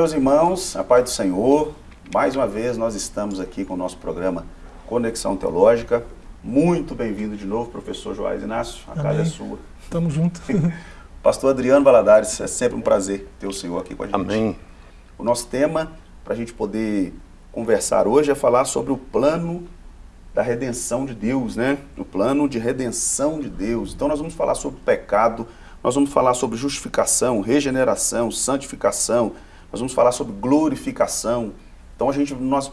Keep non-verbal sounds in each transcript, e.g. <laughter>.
Meus irmãos, a paz do Senhor. Mais uma vez nós estamos aqui com o nosso programa Conexão Teológica. Muito bem-vindo de novo, professor Joás Inácio. A Amém. casa é sua. Tamo junto. <laughs> Pastor Adriano Valadares, é sempre um prazer ter o senhor aqui com a gente. Amém. O nosso tema, para a gente poder conversar hoje, é falar sobre o plano da redenção de Deus, né? O plano de redenção de Deus. Então nós vamos falar sobre pecado, nós vamos falar sobre justificação, regeneração, santificação, nós vamos falar sobre glorificação. Então a gente, nós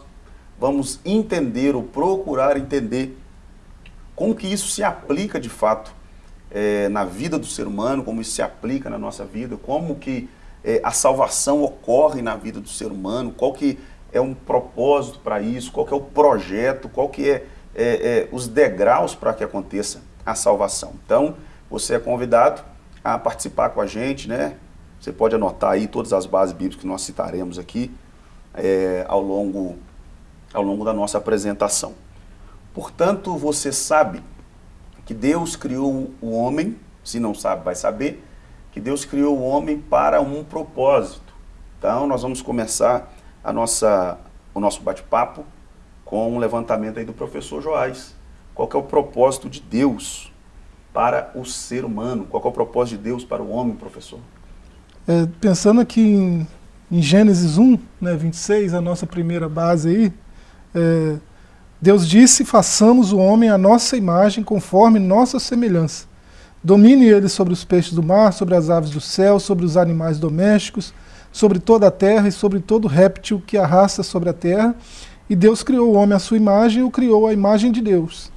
vamos entender ou procurar entender como que isso se aplica de fato eh, na vida do ser humano, como isso se aplica na nossa vida, como que eh, a salvação ocorre na vida do ser humano, qual que é um propósito para isso, qual que é o projeto, qual que é, é, é os degraus para que aconteça a salvação. Então, você é convidado a participar com a gente, né? Você pode anotar aí todas as bases bíblicas que nós citaremos aqui é, ao, longo, ao longo da nossa apresentação. Portanto, você sabe que Deus criou o homem, se não sabe, vai saber, que Deus criou o homem para um propósito. Então, nós vamos começar a nossa, o nosso bate-papo com um levantamento aí do professor Joás. Qual é o propósito de Deus para o ser humano? Qual é o propósito de Deus para o homem, professor? É, pensando aqui em, em, Gênesis 1, né, 26, a nossa primeira base aí, é, Deus disse, façamos o homem à nossa imagem, conforme nossa semelhança. Domine ele sobre os peixes do mar, sobre as aves do céu, sobre os animais domésticos, sobre toda a terra e sobre todo réptil que arrasta sobre a terra. E Deus criou o homem à sua imagem e o criou à imagem de Deus.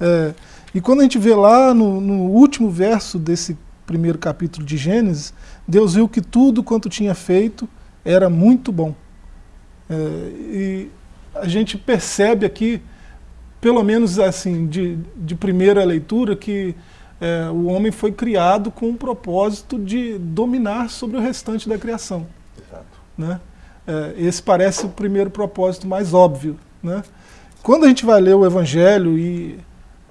É, e quando a gente vê lá no, no, último verso desse primeiro capítulo de Gênesis, Deus viu que tudo quanto tinha feito era muito bom. É, e a gente percebe aqui, pelo menos assim, de, de primeira leitura, que é, o homem foi criado com o propósito de dominar sobre o restante da criação. Exato. Né? É, esse parece o primeiro propósito mais óbvio. Né? Quando a gente vai ler o Evangelho e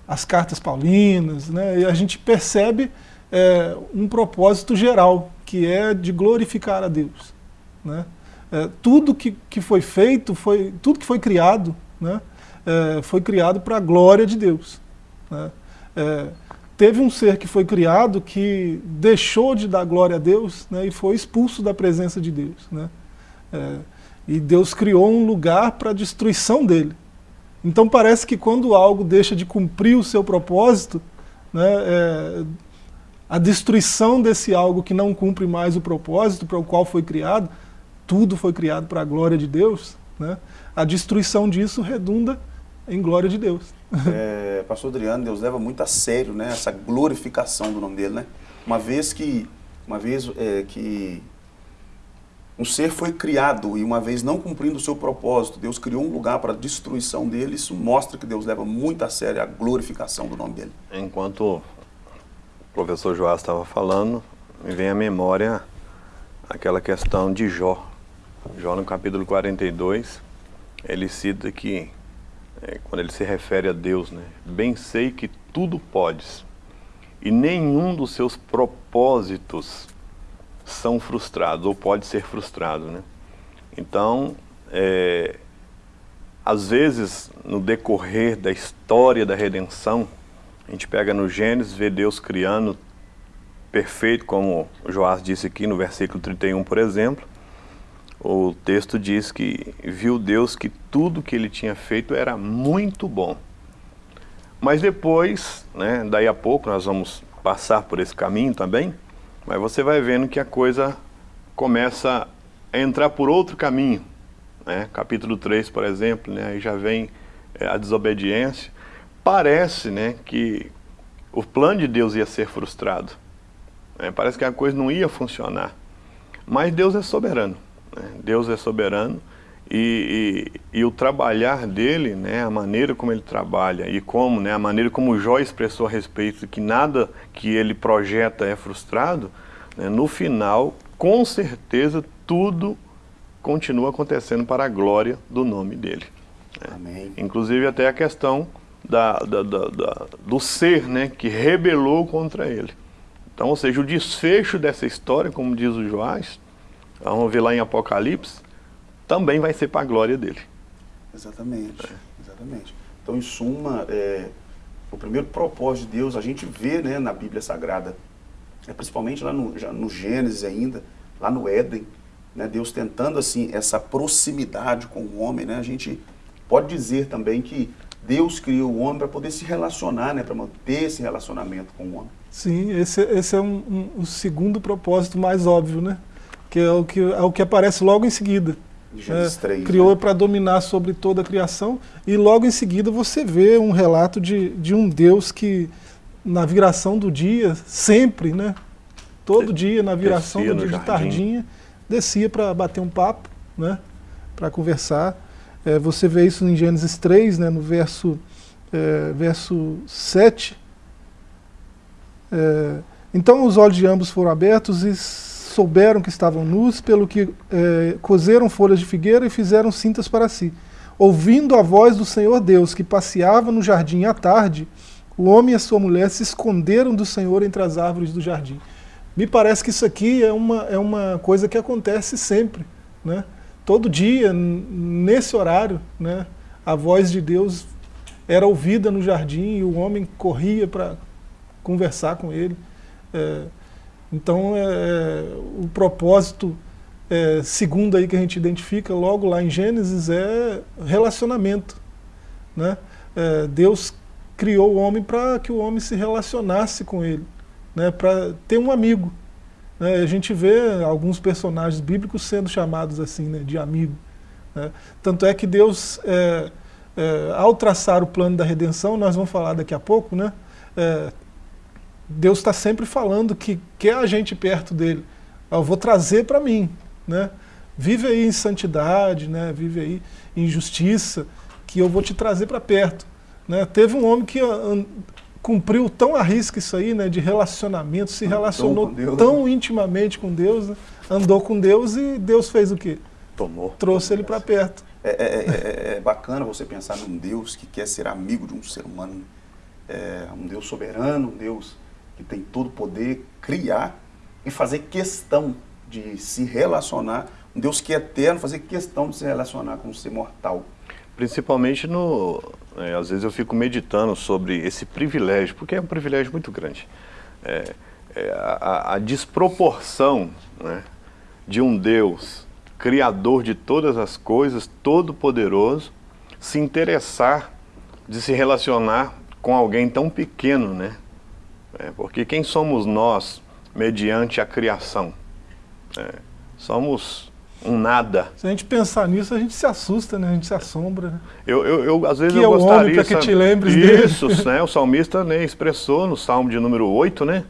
as cartas paulinas, né, a gente percebe é, um propósito geral, que é de glorificar a Deus. Né? É, tudo que, que foi feito, foi, tudo que foi criado, né, é, foi criado para a glória de Deus. Né? É, teve um ser que foi criado que deixou de dar glória a Deus né, e foi expulso da presença de Deus. Né? É, e Deus criou um lugar para a destruição dele. Então parece que quando algo deixa de cumprir o seu propósito, né, é, a destruição desse algo que não cumpre mais o propósito para o qual foi criado, tudo foi criado para a glória de Deus, né, a destruição disso redunda em glória de Deus. <laughs> É, pastor Adriano, Deus leva muito a sério né, essa glorificação do nome dele. Né? Uma vez que, uma vez, é, que um ser foi criado e uma vez não cumprindo o seu propósito, Deus criou um lugar para a destruição dele, isso mostra que Deus leva muito a sério a glorificação do nome dele. Enquanto o professor Joás estava falando, me vem à memória aquela questão de Jó. Jó no capítulo 42, ele cita que é, quando ele se refere a Deus, né? Bem sei que tudo podes, e nenhum dos seus propósitos são frustrados, ou pode ser frustrado, né? Então, é, às vezes, no decorrer da história da redenção, a gente pega no Gênesis, vê Deus criando perfeito, como Joás disse aqui no versículo 31, por exemplo, o texto diz que viu Deus que tudo que ele tinha feito era muito bom. Mas depois, né, daí a pouco nós vamos passar por esse caminho também, mas você vai vendo que a coisa começa a entrar por outro caminho. Né? Capítulo 3, por exemplo, né, aí já vem é, a desobediência. Parece né, que o plano de Deus ia ser frustrado. Né? Parece que a coisa não ia funcionar. Mas Deus é soberano. Né? Deus é soberano e, e, e, o trabalhar dele, né, a maneira como ele trabalha e como, né, a maneira como Jó expressou a respeito de que nada que ele projeta é frustrado, né, no final, com certeza, tudo continua acontecendo para a glória do nome dele. Né? Amém. Inclusive até a questão da, da, da, do ser né, que rebelou contra ele. Então, ou seja, o desfecho dessa história, como diz o Joás, vamos ver lá em Apocalipse, também vai ser para a glória dele. Exatamente, é. exatamente. Então, em suma, é, o primeiro propósito de Deus, a gente vê né, na Bíblia Sagrada, é principalmente lá no, no Gênesis ainda, lá no Éden, né, Deus tentando assim essa proximidade com o homem, né, a gente pode dizer também que Deus criou o homem para poder se relacionar, né, para manter esse relacionamento com o homem. Sim, esse, esse é um, um, um, segundo propósito mais óbvio, né? Que é o que, é o que aparece logo em seguida. Gênesis 3, é, criou né? para dominar sobre toda a criação e logo em seguida você vê um relato de, de um Deus que na viração do dia, sempre, né? Todo dia na viração do dia de tardinha, descia para bater um papo, né? Para conversar. É, você vê isso em Gênesis 3, né? No verso, é, verso 7. É, então os olhos de ambos foram abertos e souberam que estavam nus, pelo que é, cozeram folhas de figueira e fizeram cintas para si. Ouvindo a voz do Senhor Deus, que passeava no jardim à tarde, o homem e a sua mulher se esconderam do Senhor entre as árvores do jardim. Me parece que isso aqui é uma, é uma coisa que acontece sempre. Né? Todo dia, nesse horário, né, a voz de Deus era ouvida no jardim e o homem corria para conversar com ele. É, então, é, é, o propósito é, segundo aí que a gente identifica logo lá em Gênesis é relacionamento. Né? É, Deus criou o homem para que o homem se relacionasse com ele, né? para ter um amigo. Né? A gente vê alguns personagens bíblicos sendo chamados assim, né? de amigo. Né? Tanto é que Deus, é, é, ao traçar o plano da redenção, nós vamos falar daqui a pouco, né? É, Deus está sempre falando que quer a gente perto dele. Eu vou trazer para mim. Né? Vive aí em santidade, né? vive aí em justiça, que eu vou te trazer para perto. Né? Teve um homem que cumpriu tão a risca isso aí, né, de relacionamento, se relacionou tão intimamente com Deus, né? andou com Deus e Deus fez o quê? Tomou. Trouxe ele para perto. É, é, é, é, bacana você pensar num Deus que quer ser amigo de um ser humano, é, um Deus soberano, um Deus que tem todo o poder, criar e fazer questão de se relacionar, um Deus que é eterno, fazer questão de se relacionar com um ser mortal. Principalmente no... É, às vezes eu fico meditando sobre esse privilégio, porque é um privilégio muito grande. É, é a, a, desproporção né, de um Deus, criador de todas as coisas, todo-poderoso, se interessar de se relacionar com alguém tão pequeno, né? É, porque quem somos nós mediante a criação? É, somos um nada. Se a gente pensar nisso, a gente se assusta, né? a gente se assombra. Né? Eu, eu, eu, às vezes que eu é gostaria... para que te lembres Isso, dele. <laughs> né? o salmista né, expressou no salmo de número 8, né?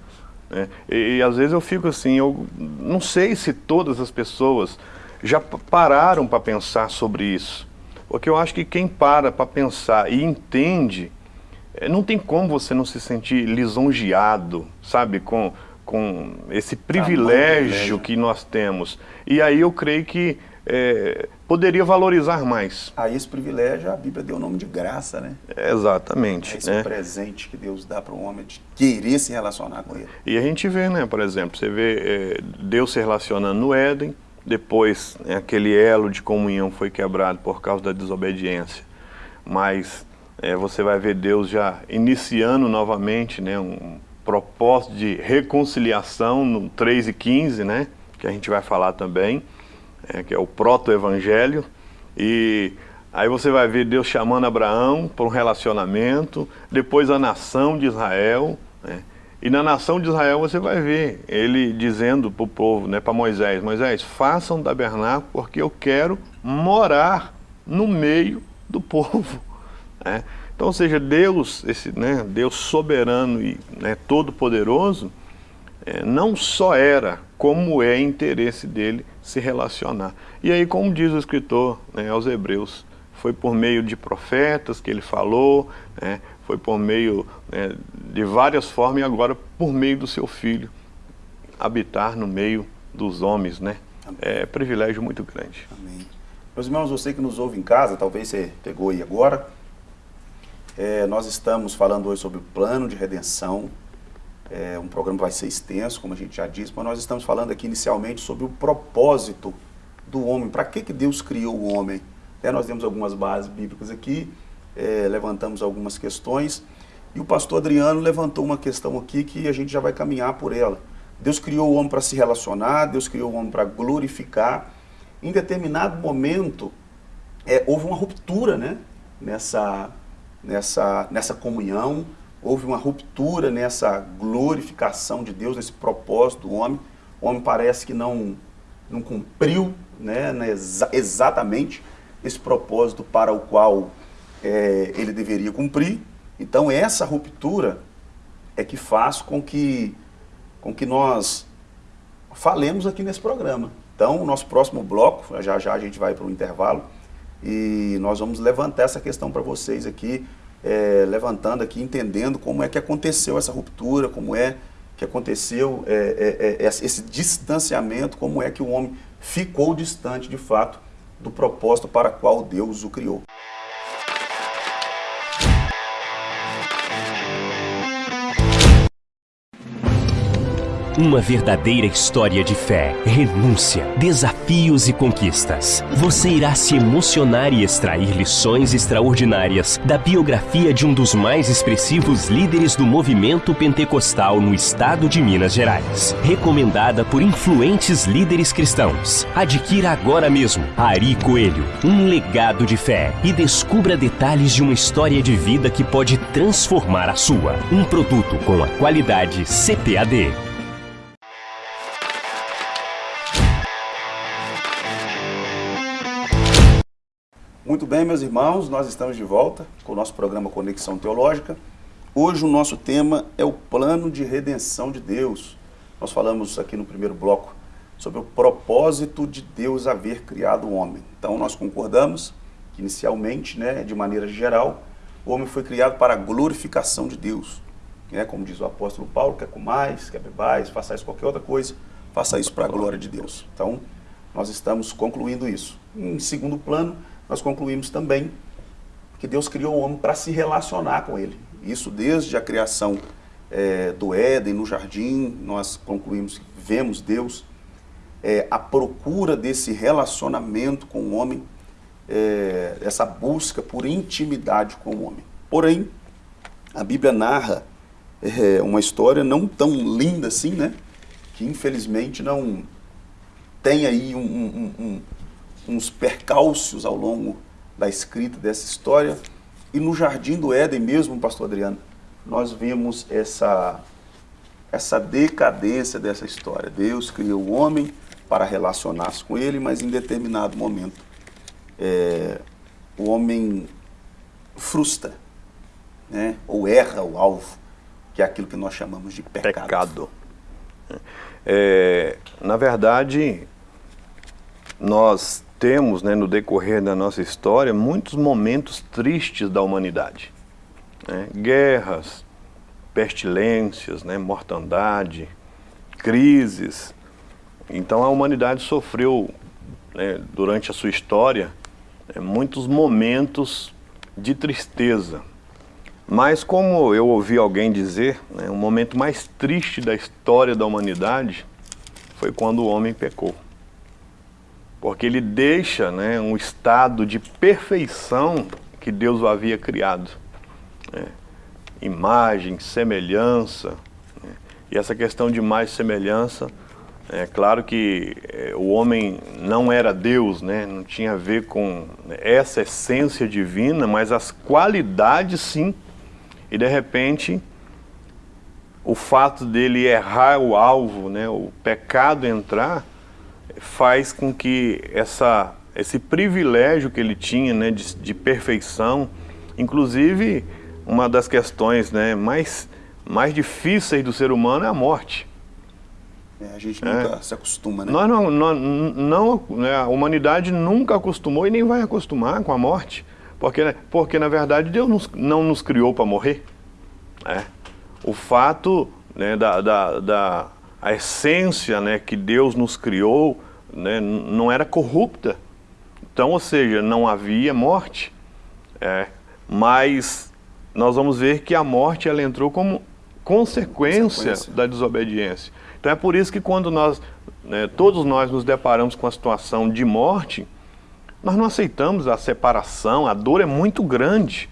É, e, e, às vezes eu fico assim, eu não sei se todas as pessoas já pararam para pensar sobre isso. Porque eu acho que quem para para pensar e entende é, não tem como você não se sentir lisonjeado, sabe, com, com esse privilégio que nós temos. E aí eu creio que é, poderia valorizar mais. A esse privilégio a Bíblia deu o nome de graça, né? exatamente. É esse né? presente que Deus dá para o homem de querer se relacionar com ele. E a gente vê, né, por exemplo, você vê é, Deus se relacionando no Éden, depois né, aquele elo de comunhão foi quebrado por causa da desobediência. Mas é, você vai ver Deus já iniciando novamente né, um propósito de reconciliação no 3 e 15, né, que a gente vai falar também, é, que é o proto-evangelho. E aí você vai ver Deus chamando Abraão para um relacionamento, depois a nação de Israel, né, e na nação de Israel você vai ver ele dizendo para o povo, né, para Moisés, Moisés, façam um tabernáculo porque eu quero morar no meio do povo. <laughs> Né? Então, ou seja, Deus, esse, né, Deus soberano e né, todo-poderoso, é, não só era, como é interesse dele se relacionar. E aí, como diz o escritor né, aos hebreus, foi por meio de profetas que ele falou, né, foi por meio né, de várias formas e agora por meio do seu filho, habitar no meio dos homens, né? É privilégio muito grande. Amém. Meus irmãos, você que nos ouve em casa, talvez você pegou aí agora, é, nós estamos falando hoje sobre o plano de redenção. É, um programa vai ser extenso, como a gente já disse, mas nós estamos falando aqui inicialmente sobre o propósito do homem. Para que, que Deus criou o homem? É, nós temos algumas bases bíblicas aqui, é, levantamos algumas questões, e o pastor Adriano levantou uma questão aqui que a gente já vai caminhar por ela. Deus criou o homem para se relacionar, Deus criou o homem para glorificar. Em determinado momento, é, houve uma ruptura né, nessa, nessa, nessa comunhão, houve uma ruptura nessa glorificação de Deus, nesse propósito do homem. O homem parece que não, não cumpriu né, né exa exatamente esse propósito para o qual é, ele deveria cumprir. Então essa ruptura é que faz com que com que nós falemos aqui nesse programa. Então, o nosso próximo bloco, já já a gente vai para o intervalo, e nós vamos levantar essa questão para vocês aqui, é, levantando aqui, entendendo como é que aconteceu essa ruptura, como é que aconteceu é, é, é esse distanciamento, como é que o homem ficou distante, de fato, do propósito para qual Deus o criou. Uma verdadeira história de fé, renúncia, desafios e conquistas. Você irá se emocionar e extrair lições extraordinárias da biografia de um dos mais expressivos líderes do movimento pentecostal no estado de Minas Gerais. Recomendada por influentes líderes cristãos. Adquira agora mesmo Ari Coelho, um legado de fé e descubra detalhes de uma história de vida que pode transformar a sua. Um produto com a qualidade CPAD. Muito bem, meus irmãos, nós estamos de volta com o nosso programa Conexão Teológica. Hoje o nosso tema é o plano de redenção de Deus. Nós falamos aqui no primeiro bloco sobre o propósito de Deus haver criado o homem. Então nós concordamos que inicialmente, né, de maneira geral, o homem foi criado para a glorificação de Deus. É, como diz o apóstolo Paulo, quer mais, quer bebais, faça isso qualquer outra coisa, faça isso para a glória de Deus. Então, nós estamos concluindo isso. Em segundo plano, nós concluímos também que Deus criou o homem para se relacionar com ele. Isso desde a criação é, do Éden, no jardim, nós concluímos, vemos Deus, é, a procura desse relacionamento com o homem, é, essa busca por intimidade com o homem. Porém, a Bíblia narra é, uma história não tão linda assim, né? Que infelizmente não tem aí um, um, um, uns percalços ao longo da escrita dessa história. E no Jardim do Éden mesmo, pastor Adriano, nós vemos essa, essa decadência dessa história. Deus criou o homem para relacionar-se com ele, mas em determinado momento é, o homem frustra, né? ou erra o alvo, que é aquilo que nós chamamos de pecado. Pecado. É, na verdade, nós temos, né, no decorrer da nossa história, muitos momentos tristes da humanidade. Né? Guerras, pestilências, né, mortandade, crises. Então a humanidade sofreu, né, durante a sua história, né, muitos momentos de tristeza. Mas como eu ouvi alguém dizer, né, o momento mais triste da história da humanidade foi quando o homem pecou porque ele deixa né, um estado de perfeição que Deus o havia criado. Né? Imagem, semelhança. Né? E essa questão de mais semelhança, é claro que é, o homem não era Deus, né? não tinha a ver com essa essência divina, mas as qualidades sim. E de repente, o fato dele errar o alvo, né? o pecado entrar, faz com que essa, esse privilégio que ele tinha né, de, de perfeição, inclusive uma das questões né, mais, mais difíceis do ser humano é a morte. É, a gente nunca é. se acostuma, né? Nós não, não, não né, a humanidade nunca acostumou e nem vai acostumar com a morte, porque, porque na verdade Deus nos, não nos criou para morrer. Né? O fato né, da, da, da a essência né, que Deus nos criou né, não era corrupta. Então, ou seja, não havia morte. É, mas nós vamos ver que a morte ela entrou como consequência, consequência, da desobediência. Então é por isso que quando nós, né, todos nós nos deparamos com a situação de morte, nós não aceitamos a separação, a dor é muito grande.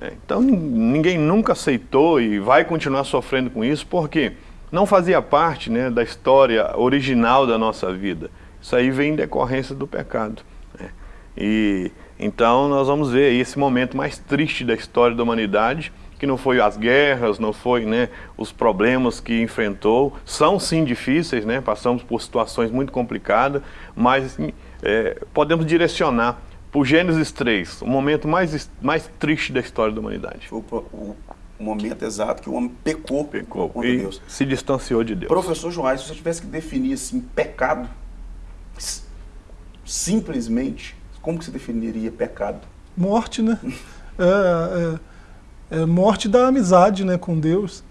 É, então ninguém nunca aceitou e vai continuar sofrendo com isso, porque não fazia parte né, da história original da nossa vida. Isso aí vem em decorrência do pecado. Né? E então nós vamos ver esse momento mais triste da história da humanidade, que não foi as guerras, não foi né, os problemas que enfrentou, são sim difíceis, né, passamos por situações muito complicadas, mas é, podemos direcionar por Gênesis 3, o momento mais, mais triste da história da humanidade. Foi o, o, o momento exato que o homem pecou, pecou contra e Deus. se distanciou de Deus. Professor Joás, se você tivesse que definir assim, pecado, simplesmente, como que você definiria pecado? Morte, né? é, é, é morte da amizade né, com Deus.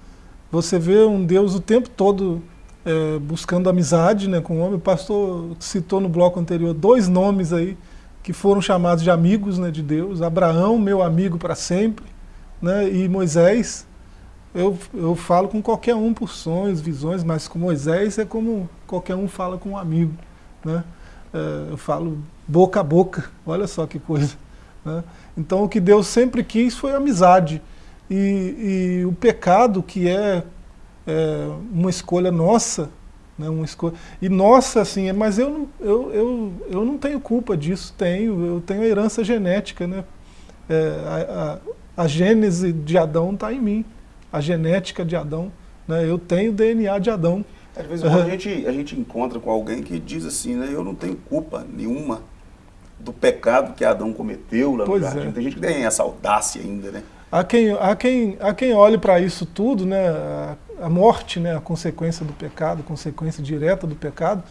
Você vê um Deus o tempo todo é, buscando amizade né, com o homem. O pastor citou no bloco anterior dois nomes aí que foram chamados de amigos né, de Deus, Abraão, meu amigo para sempre, né, e Moisés, eu, eu falo com qualquer um por sonhos, visões, mas com Moisés é como qualquer um fala com um amigo. Né? É, eu falo boca a boca, olha só que coisa. Né? Então o que Deus sempre quis foi amizade. E, e o pecado, que é, é uma escolha nossa, né, uma escolha. E nossa, assim, mas eu, eu, eu, eu não tenho culpa disso, tenho, eu tenho a herança genética, né? É, a, a, a, gênese de Adão está em mim, a genética de Adão, né? eu tenho o DNA de Adão. Às vezes a, gente, a gente encontra com alguém que diz assim, né, eu não tenho culpa nenhuma do pecado que Adão cometeu lá no pois jardim. É. Tem gente que tem essa audácia ainda, né? Há quem, há quem, há quem olhe para isso tudo, né, a, a, morte, né, a consequência do pecado, a consequência direta do pecado,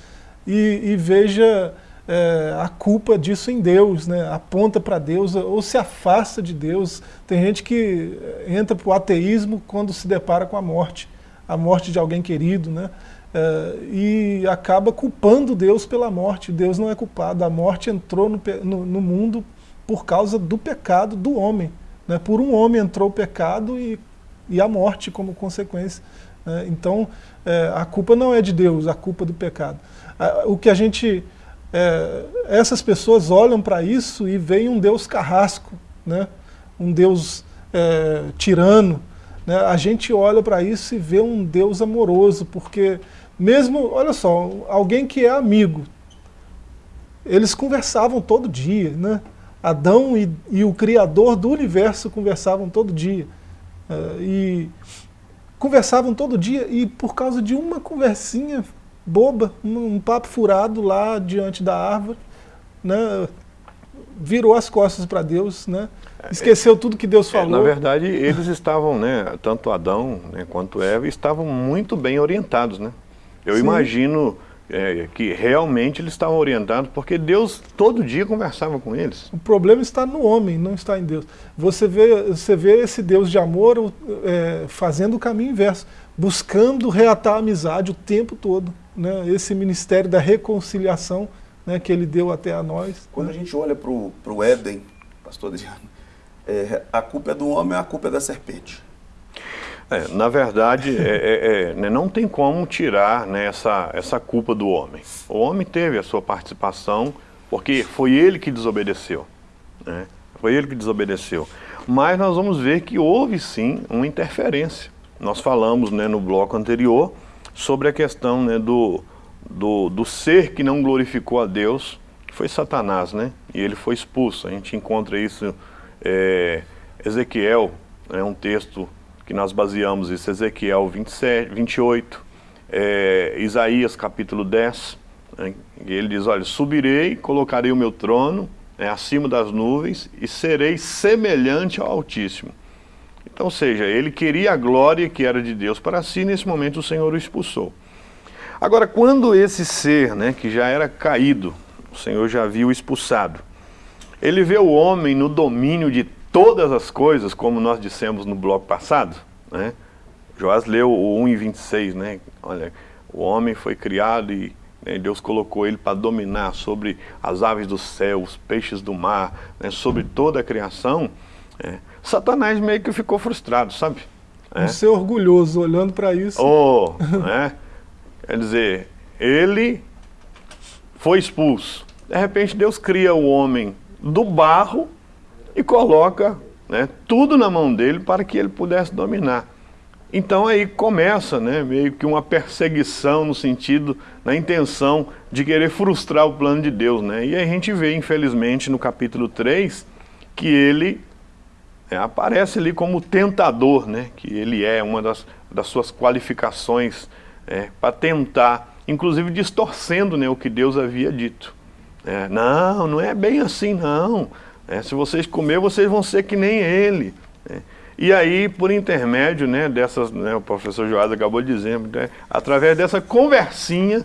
e, e veja é, a culpa disso em Deus, né, aponta para Deus ou se afasta de Deus. Tem gente que entra para o ateísmo quando se depara com a morte, a morte de alguém querido, né, é, e acaba culpando Deus pela morte. Deus não é culpado, a morte entrou no, no, no mundo por causa do pecado do homem. Né? Por um homem entrou o pecado e, e a morte como consequência. Né? Então, é, a culpa não é de Deus, a culpa é do pecado. o que a gente... É, essas pessoas olham para isso e veem um Deus carrasco, né? um Deus é, tirano. Né? A gente olha para isso e vê um Deus amoroso, porque mesmo, olha só, alguém que é amigo, eles conversavam todo dia, né? Adão e, e, o Criador do universo conversavam todo dia. Uh, e conversavam todo dia e por causa de uma conversinha boba, um, um papo furado lá diante da árvore, né, virou as costas para Deus, né, esqueceu tudo que Deus falou. É, na verdade, eles estavam, né, tanto Adão né, quanto Eva, estavam muito bem orientados. Né? Eu Sim. imagino é, que realmente eles estavam orientados, porque Deus todo dia conversava com eles. O problema está no homem, não está em Deus. Você vê, você vê esse Deus de amor é, fazendo o caminho inverso, buscando reatar a amizade o tempo todo. Né? Esse ministério da reconciliação né, que ele deu até a nós. Quando né? a gente olha para o Éden, pastor Adriano, é, a culpa é do homem, a culpa é da serpente. É, na verdade, é, é, é, né, não tem como tirar né, essa, essa culpa do homem. O homem teve a sua participação, porque foi ele que desobedeceu. Né? Foi ele que desobedeceu. Mas nós vamos ver que houve sim uma interferência. Nós falamos né, no bloco anterior sobre a questão né, do, do, do ser que não glorificou a Deus, que foi Satanás, né? E ele foi expulso. A gente encontra isso, é, Ezequiel, é né, um texto que nós baseamos isso, Ezequiel 27, 28, é, Isaías capítulo 10, né, e ele diz, olha, subirei, colocarei o meu trono é, acima das nuvens e serei semelhante ao Altíssimo. Então, ou seja, ele queria a glória que era de Deus para si, nesse momento o Senhor o expulsou. Agora, quando esse ser, né, que já era caído, o Senhor já viu expulsado, ele vê o homem no domínio de todas as coisas, como nós dissemos no bloco passado, né? Joás leu o 1 em 26, né? Olha, o homem foi criado e né, Deus colocou ele para dominar sobre as aves do céu, os peixes do mar, né, sobre toda a criação. É. Satanás meio que ficou frustrado, sabe? Um ser orgulhoso olhando para isso. Oh, né? Quer dizer, ele foi expulso. De repente Deus cria o homem do barro e coloca né, tudo na mão dele para que ele pudesse dominar. Então aí começa né, meio que uma perseguição no sentido, na intenção de querer frustrar o plano de Deus. Né? E a gente vê, infelizmente, no capítulo 3, que ele é, aparece ali como tentador, né? que ele é uma das, das suas qualificações é, para tentar, inclusive distorcendo né, o que Deus havia dito. É, não, não é bem assim não. É, se vocês comer, vocês vão ser que nem ele. É. E aí, por intermédio né, dessas, né, o professor Joás acabou dizendo, né, através dessa conversinha,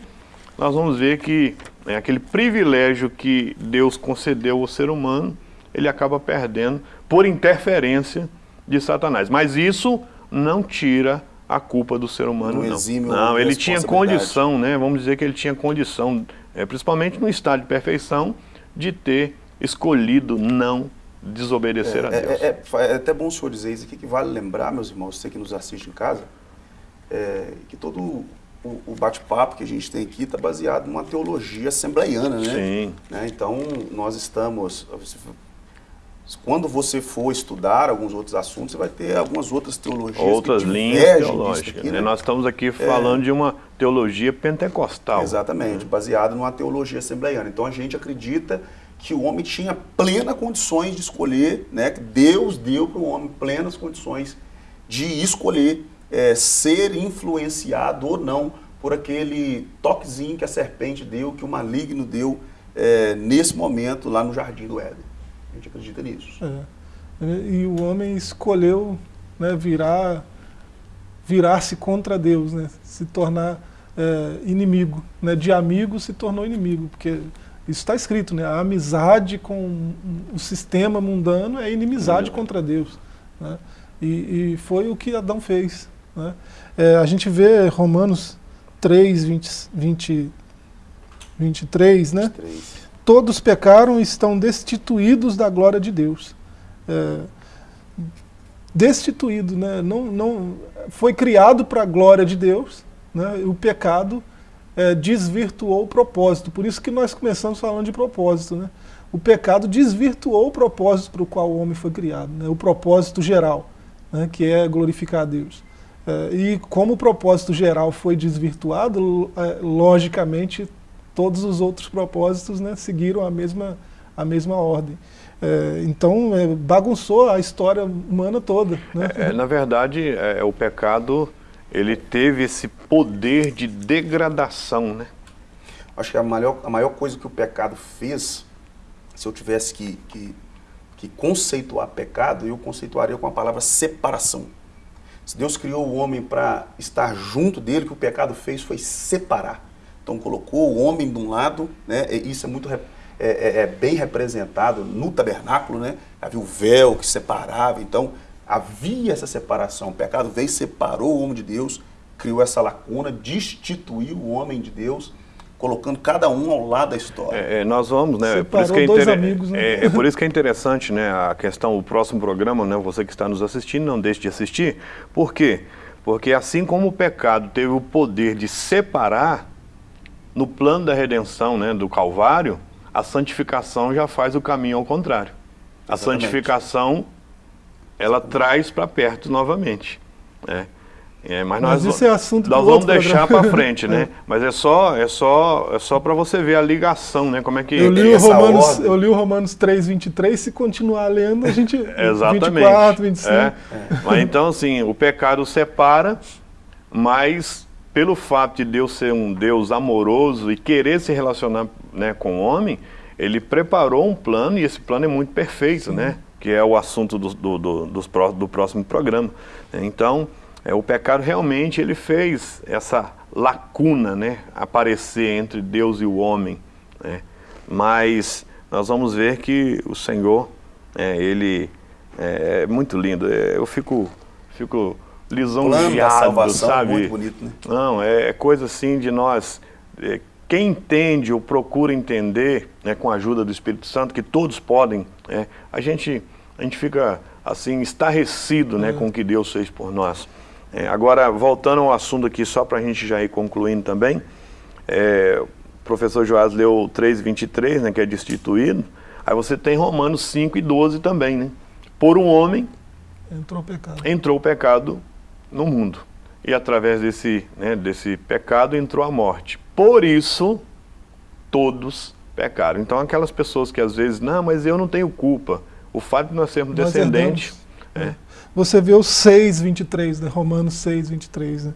nós vamos ver que né, aquele privilégio que Deus concedeu ao ser humano, ele acaba perdendo por interferência de Satanás. Mas isso não tira a culpa do ser humano, não. Não, não ele tinha condição, né, vamos dizer que ele tinha condição é, principalmente no estado de perfeição, de ter escolhido não desobedecer é, a Deus. É, é, é, até bom o senhor dizer isso aqui, que vale lembrar, meus irmãos, você que nos assiste em casa, é, que todo o, o bate-papo que a gente tem aqui está baseado numa teologia assembleiana, né? Sim. Né? Então, nós estamos, quando você for estudar alguns outros assuntos, você vai ter algumas outras teologias Outras linhas teológicas. Aqui, né? Nós estamos aqui falando é, de uma teologia pentecostal. Exatamente, né? baseada numa teologia assembleiana. Então a gente acredita que o homem tinha plenas condições de escolher, né? que Deus deu para o homem plenas condições de escolher é, ser influenciado ou não por aquele toquezinho que a serpente deu, que o maligno deu é, nesse momento lá no Jardim do Éden gente acredita nisso. É. E o homem escolheu né, virar virar-se contra Deus, né, se tornar é, inimigo. Né, de amigo se tornou inimigo, porque isso está escrito, né, a amizade com o sistema mundano é inimizade contra Deus. Né, e, e, foi o que Adão fez. Né. É, a gente vê Romanos 3, 20, 20, 23, né? 23 todos pecaram e estão destituídos da glória de Deus. É, destituído, né? não, não, foi criado para a glória de Deus, né? o pecado é, desvirtuou o propósito, por isso que nós começamos falando de propósito. Né? O pecado desvirtuou o propósito para o qual o homem foi criado, né? o propósito geral, né? que é glorificar a Deus. É, e como o propósito geral foi desvirtuado, é, logicamente todos os outros propósitos né, seguiram a mesma, a mesma ordem. É, então, é, bagunçou a história humana toda. Né? É, na verdade, é, o pecado ele teve esse poder de degradação. Né? Acho que a maior, a maior coisa que o pecado fez, se eu tivesse que, que, que conceituar pecado, eu conceituaria com a palavra separação. Se Deus criou o homem para estar junto dele, o que o pecado fez foi separar. Então colocou o homem de um lado, né? E isso é muito é, é, é, bem representado no tabernáculo, né? Havia o véu que separava, então havia essa separação. O pecado veio, separou o homem de Deus, criou essa lacuna, destituiu o homem de Deus, colocando cada um ao lado da história. É, é nós vamos, né? Separou por isso que é, dois amigos, né? É, é, por isso que é interessante, né? A questão, o próximo programa, né? Você que está nos assistindo, não deixe de assistir. Por quê? Porque assim como o pecado teve o poder de separar, no plano da redenção, né, do Calvário, a santificação já faz o caminho ao contrário. A Exatamente. santificação, ela traz para perto novamente. Né? É, mas, mas nós, isso é assunto nós vamos deixar para frente, né? <laughs> Mas é só, é só, é só para você ver a ligação, né? Como é que eu li o Romanos, eu li o Romanos 3:23 se continuar lendo a gente <laughs> Exatamente. 24, 25. É. Mas então assim, o pecado separa, mas pelo fato de Deus ser um Deus amoroso e querer se relacionar né, com o homem, ele preparou um plano e esse plano é muito perfeito, né? Que é o assunto do, do, do, do próximo programa. Então, é, o pecado realmente ele fez essa lacuna né, aparecer entre Deus e o homem. Né? Mas nós vamos ver que o Senhor, é, ele é, é muito lindo. É, eu fico, fico lisonjeado, sabe? Muito bonito, né? Não, é, é coisa assim de nós... É, quem entende ou procura entender, né, com a ajuda do Espírito Santo, que todos podem, é, a, gente, a gente fica assim, estarrecido né, com o que Deus fez por nós. É, agora, voltando ao assunto aqui, só para a gente já ir concluindo também, é, o professor Joás leu 3,23, né, que é destituído, aí você tem Romanos 5 e 12 também, né? Por um homem entrou o pecado, entrou o pecado no mundo. E através desse, né, desse pecado entrou a morte. Por isso, todos pecaram. Então, aquelas pessoas que às vezes, não, mas eu não tenho culpa. O fato de nós sermos nós descendentes... É. Você vê o 6, 23, né? Romanos 6, 23, né?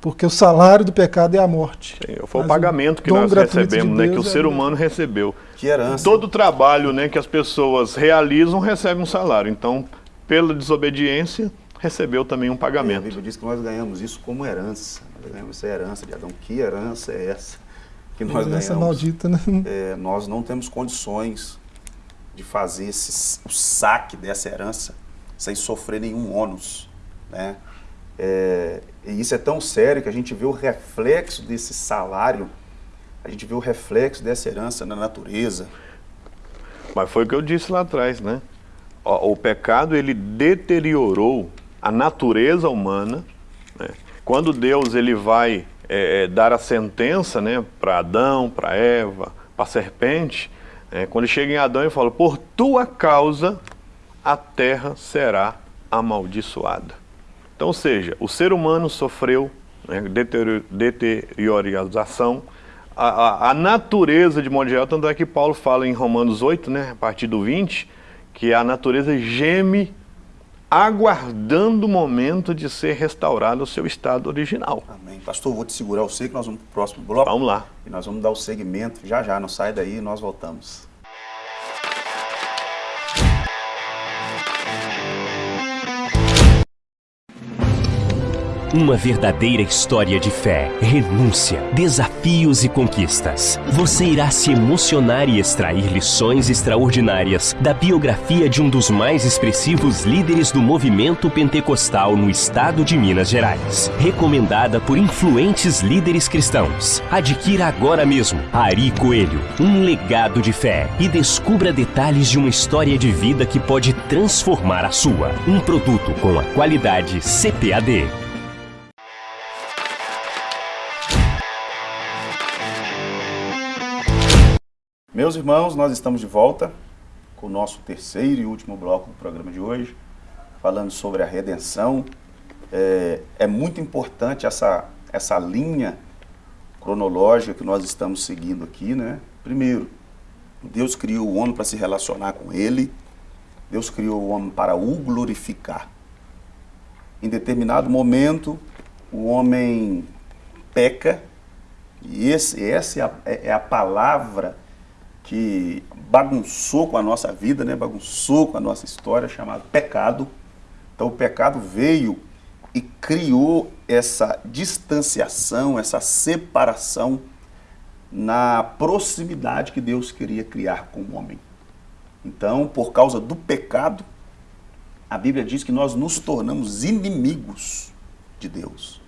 Porque o salário do pecado é a morte. Sim, foi Mas o pagamento que nós recebemos, de né, que o é ser humano recebeu. Que herança. Todo trabalho né, que as pessoas realizam recebe um salário. Então, pela desobediência, recebeu também um pagamento. É, a Bíblia diz que nós ganhamos isso como herança. Nós ganhamos essa herança de Adão. Que herança é essa que nós herança ganhamos? maldita, né? É, nós não temos condições de fazer esse, o saque dessa herança sem sofrer nenhum ônus. Né? É, e isso é tão sério que a gente vê o reflexo desse salário, a gente vê o reflexo dessa herança na natureza. Mas foi o que eu disse lá atrás, né? O, o pecado, ele deteriorou a natureza humana. Né? Quando Deus ele vai é, é dar a sentença né, para Adão, para Eva, para a serpente, é, quando chega em Adão, ele fala, por tua causa a terra será amaldiçoada. Então, ou seja, o ser humano sofreu né, deteriorização, a, a, a, natureza de modo geral, tanto é que Paulo fala em Romanos 8, né, a partir do 20, que a natureza geme aguardando o momento de ser restaurado ao seu estado original. Amém. Pastor, vou te segurar o que nós vamos para o próximo bloco. Vamos lá. E nós vamos dar o segmento já já, não sai daí, nós voltamos. Uma verdadeira história de fé, renúncia, desafios e conquistas. Você irá se emocionar e extrair lições extraordinárias da biografia de um dos mais expressivos líderes do movimento pentecostal no estado de Minas Gerais. Recomendada por influentes líderes cristãos. Adquira agora mesmo Ari Coelho, um legado de fé e descubra detalhes de uma história de vida que pode transformar a sua. Um produto com a qualidade CPAD. Meus irmãos, nós estamos de volta com o nosso terceiro e último bloco do programa de hoje, falando sobre a redenção. É, é muito importante essa, essa linha cronológica que nós estamos seguindo aqui, né? Primeiro, Deus criou o homem para se relacionar com ele, Deus criou o homem para o glorificar. Em determinado momento, o homem peca, e esse, essa é a, é a palavra que bagunçou com a nossa vida, né? bagunçou com a nossa história, chamado pecado. Então o pecado veio e criou essa distanciação, essa separação na proximidade que Deus queria criar com o homem. Então, por causa do pecado, a Bíblia diz que nós nos tornamos inimigos de Deus.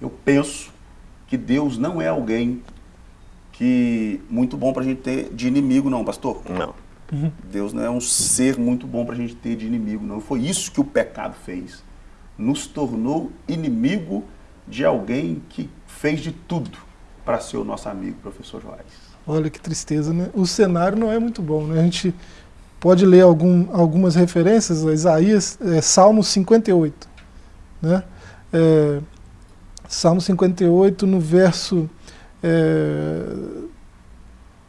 Eu penso que Deus não é alguém que muito bom para a gente ter de inimigo, não, pastor? Não. Uhum. Deus não é um ser muito bom para a gente ter de inimigo, não. Foi isso que o pecado fez. Nos tornou inimigo de alguém que fez de tudo para ser o nosso amigo, professor Joás. Olha que tristeza, né? O cenário não é muito bom, né? A gente pode ler algum, algumas referências, Isaías, é, Salmo 58, né? É, Salmo 58, no verso é,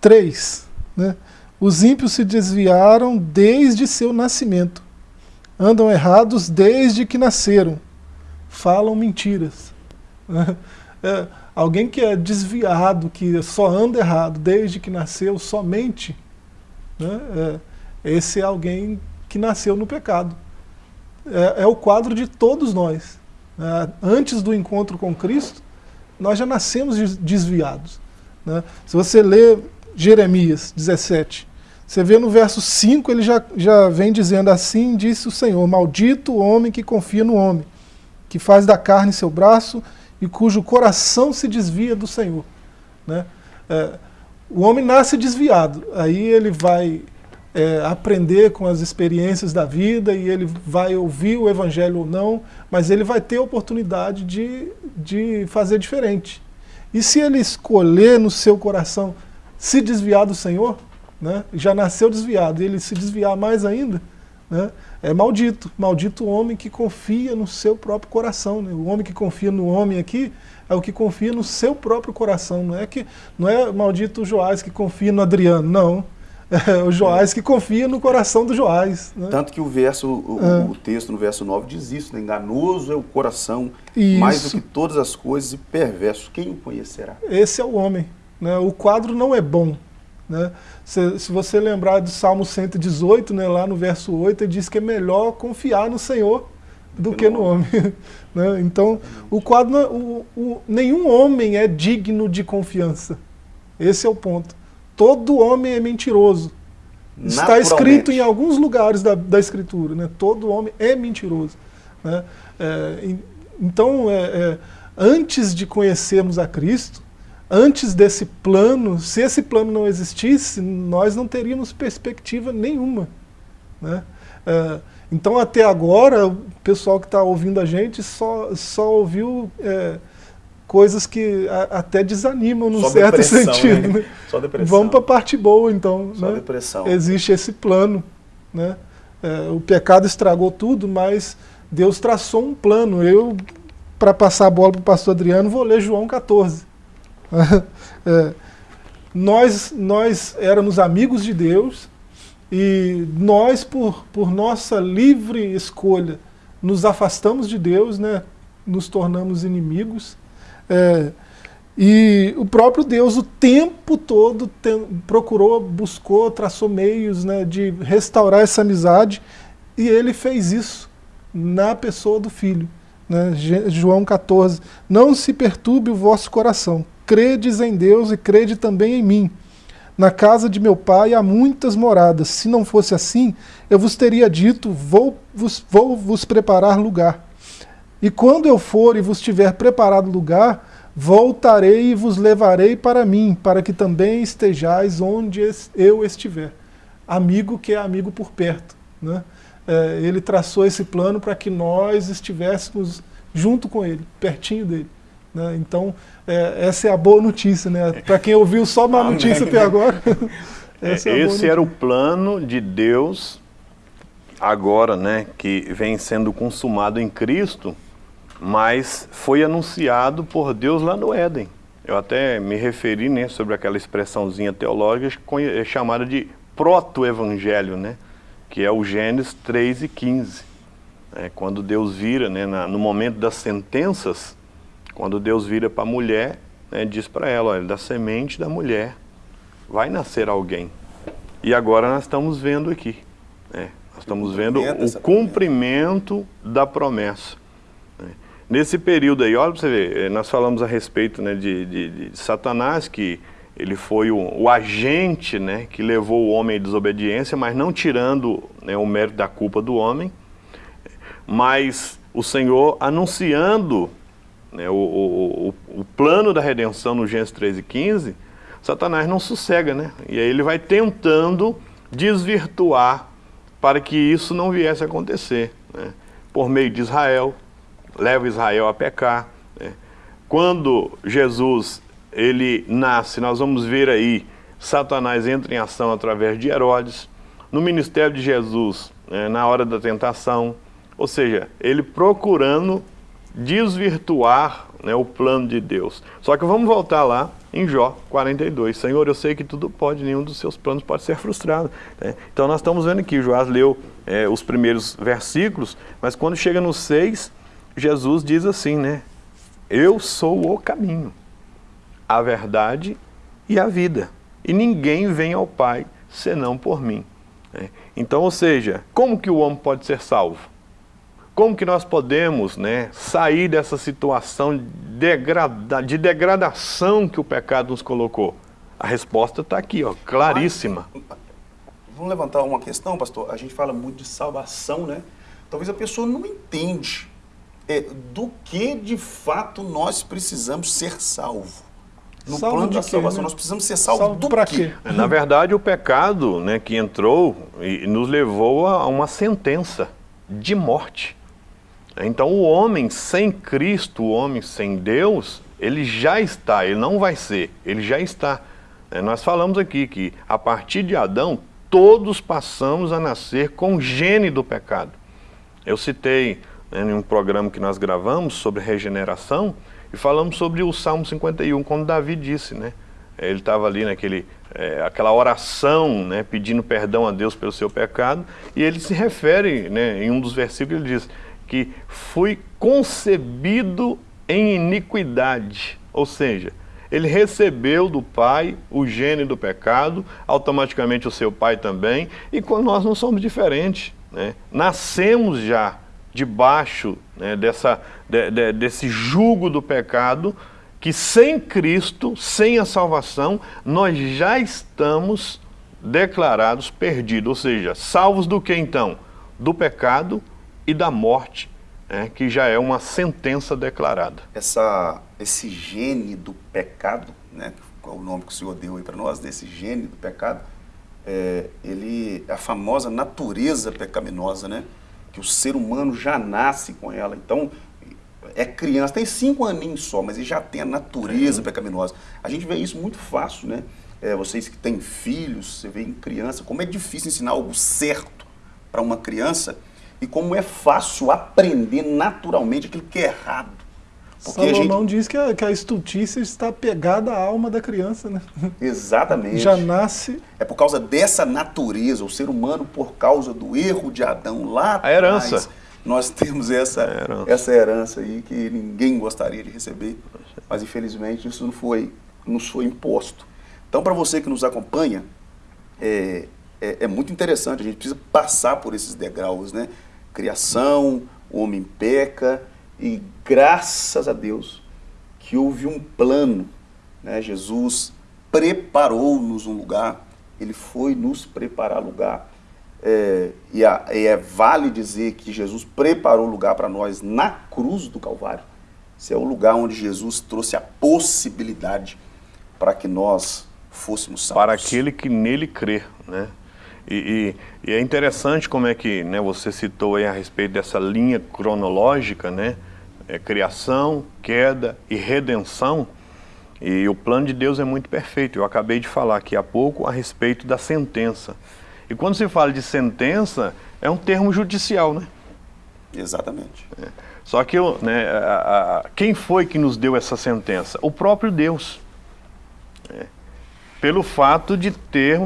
3. Né? Os ímpios se desviaram desde seu nascimento. Andam errados desde que nasceram. Falam mentiras. <laughs> É, alguém que é desviado, que só anda errado desde que nasceu, somente, né? é, esse é alguém que nasceu no pecado. É, é o quadro de todos nós. É, antes do encontro com Cristo, nós já nascemos desviados. Né? Se você lê Jeremias 17, você vê no verso 5, ele já, já vem dizendo assim, disse o Senhor, maldito o homem que confia no homem, que faz da carne seu braço e cujo coração se desvia do Senhor. Né? É, o homem nasce desviado, aí ele vai é, aprender com as experiências da vida e ele vai ouvir o evangelho ou não, mas ele vai ter a oportunidade de, de fazer diferente. E se ele escolher no seu coração se desviar do Senhor, né, já nasceu desviado, e ele se desviar mais ainda, né, é maldito. Maldito o homem que confia no seu próprio coração. Né? O homem que confia no homem aqui é o que confia no seu próprio coração. Não é que não é maldito o Joás que confia no Adriano, não. É <laughs> o Joás que confia no coração do Joás. Né? Tanto que o verso, o, é. o, texto no verso 9 diz isso, né? enganoso é o coração, isso. mais do que todas as coisas, e perverso, quem o conhecerá? Esse é o homem. Né? O quadro não é bom. Né? Se, se, você lembrar do Salmo 118, né, lá no verso 8, ele diz que é melhor confiar no Senhor do que no homem. <laughs> né? Então, o quadro, o, o, nenhum homem é digno de confiança. Esse é o ponto todo homem é mentiroso. Está escrito em alguns lugares da, da Escritura, né? todo homem é mentiroso. Né? É, então, é, é, antes de conhecermos a Cristo, antes desse plano, se esse plano não existisse, nós não teríamos perspectiva nenhuma. Né? É, então, até agora, o pessoal que está ouvindo a gente só, só ouviu é, coisas que a, até desanimam num Só certo sentido. Né? Só depressão. Vamos para a parte boa, então. Só né? depressão. Existe esse plano. Né? É, o pecado estragou tudo, mas Deus traçou um plano. Eu, para passar a bola para o pastor Adriano, vou ler João 14. <laughs> é, nós, nós éramos amigos de Deus e nós, por, por nossa livre escolha, nos afastamos de Deus, né? nos tornamos inimigos. É, e o próprio Deus o tempo todo tem, procurou, buscou, traçou meios né, de restaurar essa amizade e ele fez isso na pessoa do Filho. Né, João 14, não se perturbe o vosso coração, credes em Deus e crede também em mim. Na casa de meu pai há muitas moradas, se não fosse assim, eu vos teria dito, vou vos, vou vos preparar lugar. E quando eu for e vos tiver preparado lugar, voltarei e vos levarei para mim, para que também estejais onde eu estiver. Amigo que é amigo por perto. Né? É, ele traçou esse plano para que nós estivéssemos junto com ele, pertinho dele. Né? Então, é, essa é a boa notícia. Né? Para quem ouviu só uma notícia até agora. <laughs> é esse era o plano de Deus agora, né, que vem sendo consumado em Cristo, mas foi anunciado por Deus lá no Éden. Eu até me referi né, sobre aquela expressãozinha teológica é chamada de proto-evangelho, né, que é o Gênesis 3 e 15. É, quando Deus vira, né, na, no momento das sentenças, quando Deus vira para a mulher, né, diz para ela, olha, da semente da mulher vai nascer alguém. E agora nós estamos vendo aqui, né, nós estamos vendo o cumprimento da promessa. Nesse período aí, olha para você ver, eh, nós falamos a respeito né, de, de, de Satanás, que ele foi o, o, agente né, que levou o homem à desobediência, mas não tirando né, o mérito da culpa do homem, mas o Senhor anunciando né, o, o, o, plano da redenção no Gênesis 13 e 15, Satanás não sossega, né? E aí ele vai tentando desvirtuar para que isso não viesse a acontecer, né? por meio de Israel, leva Israel a pecar. Né? Quando Jesus ele nasce, nós vamos ver aí, Satanás entra em ação através de Herodes, no ministério de Jesus, né, na hora da tentação, ou seja, ele procurando desvirtuar né, o plano de Deus. Só que vamos voltar lá em Jó 42. Senhor, eu sei que tudo pode, nenhum dos seus planos pode ser frustrado. Né? Então nós estamos vendo aqui, Joás leu é, os primeiros versículos, mas quando chega no 6, Jesus diz assim, né? Eu sou o caminho, a verdade e a vida. E ninguém vem ao Pai senão por mim. Né? Então, ou seja, como que o homem pode ser salvo? Como que nós podemos né, sair dessa situação de degradação que o pecado nos colocou? A resposta está aqui, ó, claríssima. Vamos levantar uma questão, pastor. A gente fala muito de salvação, né? Talvez a pessoa não entende é, do que de fato nós precisamos ser salvo. No Salvo plano de da quê, salvação, né? nós precisamos ser salvos Salvo do quê? quê? Na verdade, o pecado né, que entrou e nos levou a uma sentença de morte. Então, o homem sem Cristo, o homem sem Deus, ele já está, ele não vai ser, ele já está. É, nós falamos aqui que a partir de Adão, todos passamos a nascer com o gene do pecado. Eu citei né, em um programa que nós gravamos sobre regeneração e falamos sobre o Salmo 51, quando Davi disse, né? Ele estava ali naquele, é, aquela oração, né, pedindo perdão a Deus pelo seu pecado, e ele se refere, né, em um dos versículos, ele diz que fui concebido em iniquidade, ou seja, ele recebeu do pai o gene do pecado, automaticamente o seu pai também, e nós não somos diferentes, né? nascemos já debaixo né, dessa, de, de, desse jugo do pecado, que sem Cristo, sem a salvação, nós já estamos declarados perdidos, ou seja, salvos do que então? Do pecado e da morte, né, que já é uma sentença declarada. Essa, esse gene do pecado, né, qual é o nome que o Senhor deu aí para nós, desse gene do pecado, é, ele, a famosa natureza pecaminosa, né, que o ser humano já nasce com ela. Então, é criança, tem cinco aninhos só, mas ele já tem a natureza pecaminosa. A gente vê isso muito fácil, né? É, vocês que têm filhos, você vê em criança, como é difícil ensinar algo certo para uma criança e como é fácil aprender naturalmente aquilo que é errado. Porque Salomão gente... diz que a, que a estultícia está pegada à alma da criança, né? Exatamente. Já nasce. É por causa dessa natureza, o ser humano, por causa do erro de Adão lá A herança. Atrás, nós temos essa herança. essa herança aí que ninguém gostaria de receber, mas infelizmente isso não foi, nos foi imposto. Então, para você que nos acompanha, é, é, é, muito interessante, a gente precisa passar por esses degraus, né? Criação, o homem peca, e graças a Deus que houve um plano, né? Jesus preparou-nos um lugar, ele foi nos preparar lugar. É, e, a, e é vale dizer que Jesus preparou lugar para nós na cruz do Calvário. Esse é o lugar onde Jesus trouxe a possibilidade para que nós fôssemos salvos. Para aquele que nele crê, né? E, e, e, é interessante como é que né, você citou aí a respeito dessa linha cronológica, né? É, criação, queda e redenção. E o plano de Deus é muito perfeito. Eu acabei de falar aqui há pouco a respeito da sentença. E quando se fala de sentença, é um termo judicial, né? Exatamente. É. Só que né, a, a, quem foi que nos deu essa sentença? O próprio Deus. É. Pelo fato de ter,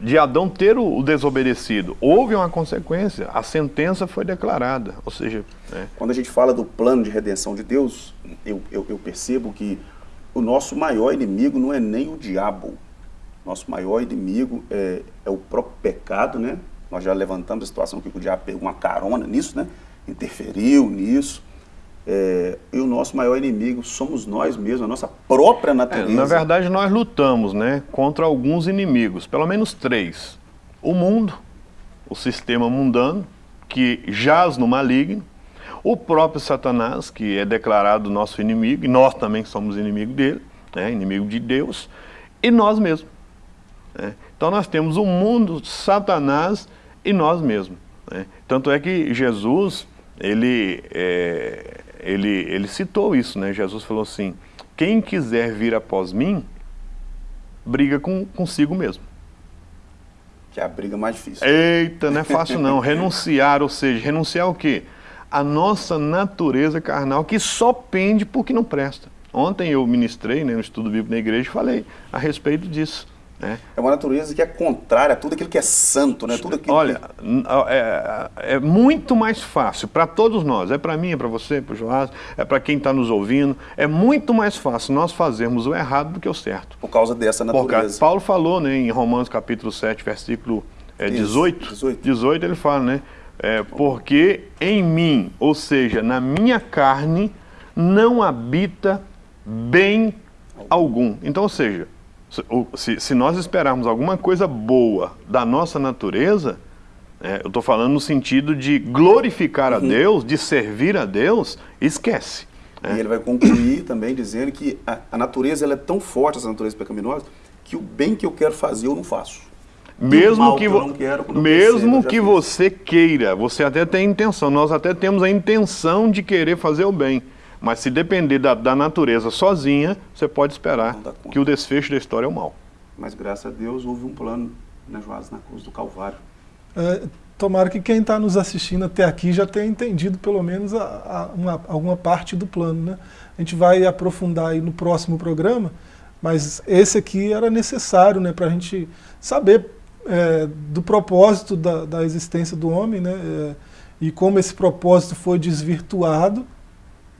de Adão ter o, desobedecido. Houve uma consequência, a sentença foi declarada. Ou seja. É. Quando a gente fala do plano de redenção de Deus, eu, eu, eu percebo que o nosso maior inimigo não é nem o diabo. Nosso maior inimigo é, é o próprio pecado, né? Nós já levantamos a situação que o diabo pegou uma carona nisso, né? Interferiu nisso. É, e o nosso maior inimigo somos nós mesmos, a nossa própria natureza. É, na verdade, nós lutamos né, contra alguns inimigos, pelo menos três. O mundo, o sistema mundano, que jaz no maligno, o próprio Satanás, que é declarado nosso inimigo, e nós também somos inimigo dele, né, inimigo de Deus, e nós mesmos. Né? Então nós temos o mundo, Satanás e nós mesmos. Né? Tanto é que Jesus, ele, é, ele, ele citou isso, né? Jesus falou assim, quem quiser vir após mim, briga com, consigo mesmo. Que é a briga mais difícil. Eita, não é fácil não. <laughs> Renunciar, ou seja, renunciar o quê? A nossa natureza carnal que só pende porque não presta. Ontem eu ministrei né, no estudo bíblico na igreja e falei a respeito disso. É. é uma natureza que é contrária a tudo aquilo que é santo, né? Tudo aquilo Olha, que... é, é, muito mais fácil para todos nós, é para mim, é para você, para o Joás, é para quem está nos ouvindo, é muito mais fácil nós fazermos o errado do que o certo. Por causa dessa natureza. Paulo falou né, em Romanos capítulo 7, versículo é, 18, 18, 18, ele fala, né? É, porque em mim, ou seja, na minha carne, não habita bem algum. Então, ou seja, se, se nós esperarmos alguma coisa boa da nossa natureza, é, eu estou falando no sentido de glorificar a uhum. Deus, de servir a Deus, esquece. É. E ele vai concluir também dizendo que a, a natureza ela é tão forte, essa natureza pecaminosa, que o bem que eu quero fazer eu não faço. Mesmo que, que quero, mesmo que você queira, você até tem intenção, nós até temos a intenção de querer fazer o bem. Mas se depender da, da natureza sozinha, você pode esperar que o desfecho da história é o mal. Mas graças a Deus houve um plano, né, Joás, na cruz do Calvário. É, tomara que quem está nos assistindo até aqui já tenha entendido pelo menos a, a, uma, alguma parte do plano. Né? A gente vai aprofundar aí no próximo programa, mas esse aqui era necessário né, para a gente saber é, do propósito da, da, existência do homem, né, é, e como esse propósito foi desvirtuado,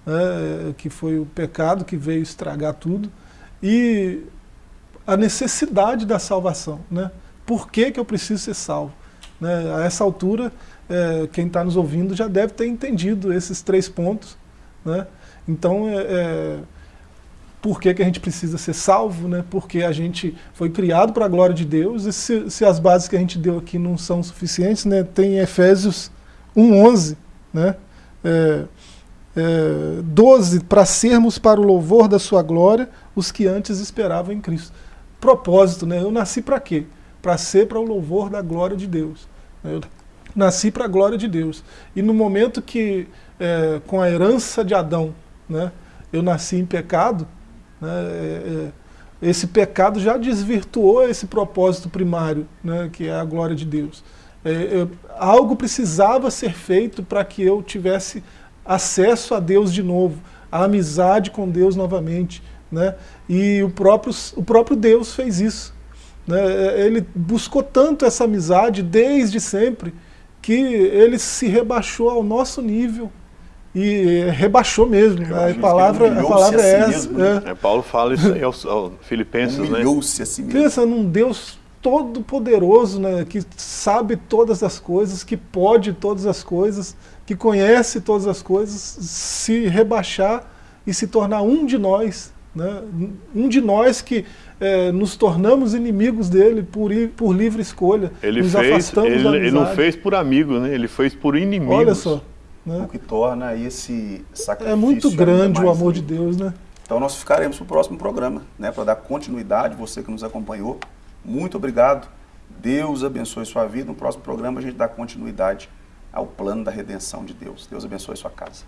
né, que foi o pecado que veio estragar tudo, e a necessidade da salvação. Né? Por que, que eu preciso ser salvo? Né? A essa altura, é, quem está nos ouvindo já deve ter entendido esses três pontos. Né? Então, é, é por que, que a gente precisa ser salvo, né? porque a gente foi criado para a glória de Deus, e se, se, as bases que a gente deu aqui não são suficientes, né? tem Efésios 1,11, né? É, é, 12, para sermos para o louvor da sua glória os que antes esperavam em Cristo. Propósito, né? eu nasci para quê? Para ser para o louvor da glória de Deus. Eu nasci para a glória de Deus. E no momento que, é, com a herança de Adão, né, eu nasci em pecado, né? É, é, esse pecado já desvirtuou esse propósito primário, né, que é a glória de Deus. É, é, algo precisava ser feito para que eu tivesse acesso a Deus de novo, a amizade com Deus novamente. Né? E o próprio, o próprio Deus fez isso. Né? Ele buscou tanto essa amizade desde sempre que ele se rebaixou ao nosso nível e rebaixou mesmo. A palavra, a palavra é essa. Mesmo, né? é. Paulo fala isso aí aos, aos Filipenses, né? Humilhou-se a si mesmo. Pensa num Deus todo poderoso, né, que sabe todas as coisas, que pode todas as coisas, que conhece todas as coisas, se rebaixar e se tornar um de nós, né, um de nós que é, nos tornamos inimigos dele por, por livre escolha, ele nos fez, afastamos ele, da ele não fez por amigo, né, ele fez por inimigos. Olha só. Né? O que torna esse sacrifício É muito grande o amor de Deus, né? Então nós ficaremos para o próximo programa, né, para dar continuidade, você que nos acompanhou. Muito obrigado. Deus abençoe sua vida. No próximo programa a gente dá continuidade ao plano da redenção de Deus. Deus abençoe sua casa.